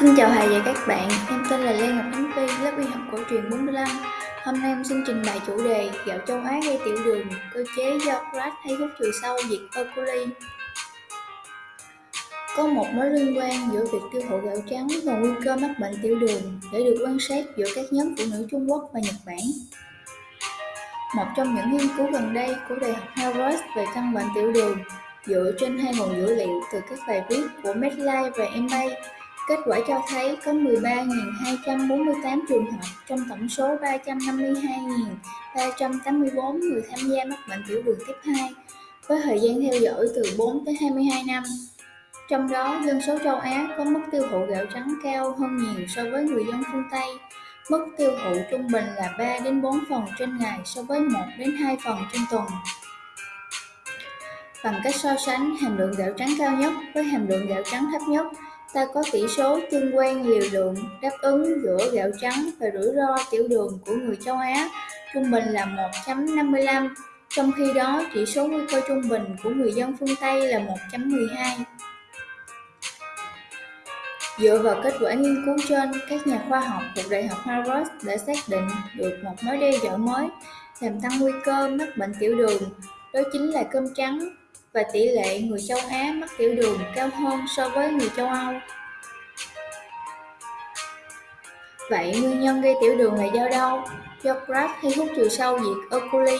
Xin chào thầy và các bạn, em tên là Lê Ngọc Ánh Phi, lớp y học cổ truyền 45. Hôm nay em xin trình bày chủ đề gạo châu Á gây tiểu đường, cơ chế do Pratt hay hút trừ sâu diệt E. coli. Có một mối liên quan giữa việc tiêu thụ gạo trắng và nguy cơ mắc bệnh tiểu đường để được quan sát giữa các nhóm phụ nữ Trung Quốc và Nhật Bản. Một trong những nghiên cứu gần đây của Đại học Harvard về căn bệnh tiểu đường dựa trên hai nguồn dữ liệu từ các bài viết của Medline và MA Kết quả cho thấy có 13.248 trường hợp trong tổng số 352.384 người tham gia mắc bệnh tiểu đường tiếp 2, với thời gian theo dõi từ 4 tới 22 năm. Trong đó, dân số châu Á có mức tiêu thụ gạo trắng cao hơn nhiều so với người dân phương Tây. Mức tiêu thụ trung bình là 3 đến 4 phần trên ngày so với 1 đến 2 phần trên tuần. Bằng cách so sánh hàm lượng gạo trắng cao nhất với hàm lượng gạo trắng thấp nhất, ta có tỷ số tương quan liều lượng đáp ứng giữa gạo trắng và rủi ro tiểu đường của người châu Á trung bình là 1.55, trong khi đó chỉ số nguy cơ trung bình của người dân phương Tây là 1.12. Dựa vào kết quả nghiên cứu trên, các nhà khoa học thuộc Đại học Harvard đã xác định được một mối đe dọa mới làm tăng nguy cơ mắc bệnh tiểu đường, đó chính là cơm trắng và tỷ lệ người châu Á mắc tiểu đường cao hơn so với người châu Âu. Vậy nguyên nhân gây tiểu đường là do đâu? Do crack hay hút chiều sâu diệt E. coli?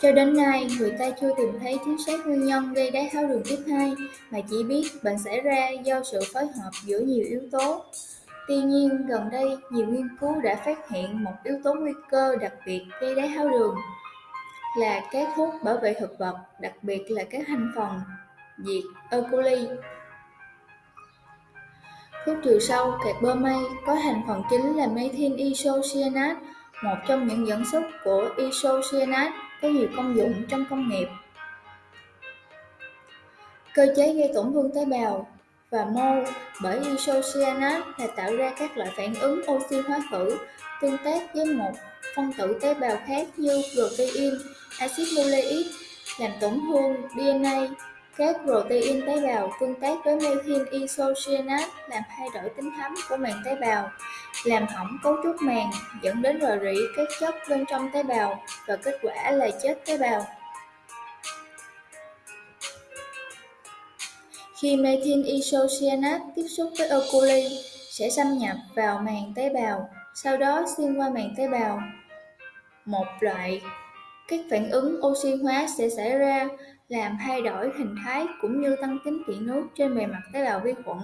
Cho đến nay, người ta chưa tìm thấy chính xác nguyên nhân gây đái tháo đường tiếp 2, mà chỉ biết bệnh xảy ra do sự phối hợp giữa nhiều yếu tố. Tuy nhiên, gần đây, nhiều nghiên cứu đã phát hiện một yếu tố nguy cơ đặc biệt gây đái tháo đường là các thuốc bảo vệ thực vật, đặc biệt là các thành phần diệt E. coli. Thuốc trừ sâu kẹt bơ mây có thành phần chính là methyl isocyanate, một trong những dẫn xuất của isocyanate có nhiều công dụng trong công nghiệp. Cơ chế gây tổn thương tế bào và mô bởi isocyanate là tạo ra các loại phản ứng oxy hóa khử tương tác với một phân tử tế bào khác như protein, axit nucleic làm tổn thương DNA. Các protein tế bào tương tác với methyl isocyanate làm thay đổi tính thấm của màng tế bào, làm hỏng cấu trúc màng, dẫn đến rò rỉ các chất bên trong tế bào và kết quả là chết tế bào. Khi methyl isocyanate tiếp xúc với oculi sẽ xâm nhập vào màng tế bào, sau đó xuyên qua màng tế bào. Một loại các phản ứng oxy hóa sẽ xảy ra làm thay đổi hình thái cũng như tăng tính kiện nước trên bề mặt tế bào vi khuẩn.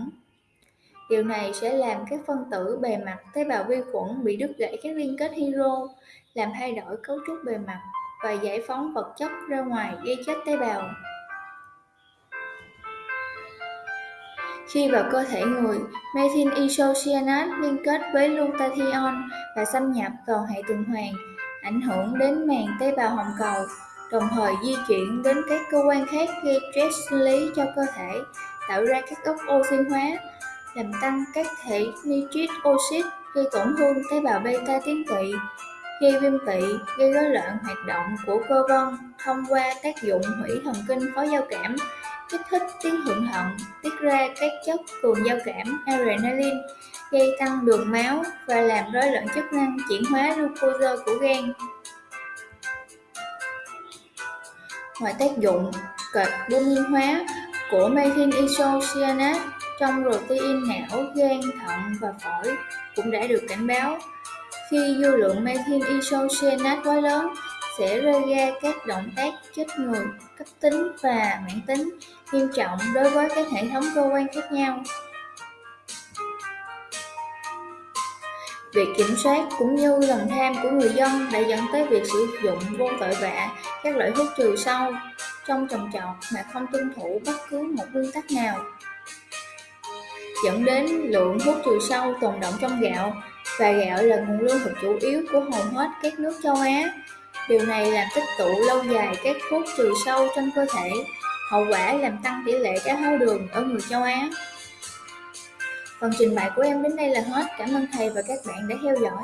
Điều này sẽ làm các phân tử bề mặt tế bào vi khuẩn bị đứt gãy các liên kết hydro, làm thay đổi cấu trúc bề mặt và giải phóng vật chất ra ngoài gây chết tế bào. Khi vào cơ thể người, methyl isocyanate liên kết với glutathione và xâm nhập vào hệ tuần hoàn, ảnh hưởng đến màng tế bào hồng cầu, đồng thời di chuyển đến các cơ quan khác gây stress sinh lý cho cơ thể, tạo ra các gốc oxy hóa, làm tăng các thể nitric oxit gây tổn thương tế bào beta tuyến tụy, gây viêm tụy, gây rối loạn hoạt động của cơ vân thông qua tác dụng hủy thần kinh phó giao cảm, kích thích tuyến thượng thận, tiết ra các chất cường giao cảm adrenaline, gây tăng đường máu và làm rối loạn chức năng chuyển hóa glucose của gan. Ngoài tác dụng carbon hóa của methyl isocyanate trong protein não, gan, thận và phổi cũng đã được cảnh báo. Khi dư lượng methyl isocyanate quá lớn, sẽ gây ra các động tác chết người, cấp tính và mãn tính, nghiêm trọng đối với các hệ thống cơ quan khác nhau. Việc kiểm soát cũng như lòng tham của người dân đã dẫn tới việc sử dụng vô tội vạ, các loại thuốc trừ sâu trong trồng trọt mà không tuân thủ bất cứ một nguyên tắc nào dẫn đến lượng thuốc trừ sâu tồn động trong gạo, và gạo là nguồn lương thực chủ yếu của hầu hết các nước châu Á. Điều này làm tích tụ lâu dài các thuốc trừ sâu trong cơ thể, hậu quả làm tăng tỷ lệ đái tháo đường ở người châu Á. Phần trình bày của em đến đây là hết. Cảm ơn thầy và các bạn đã theo dõi.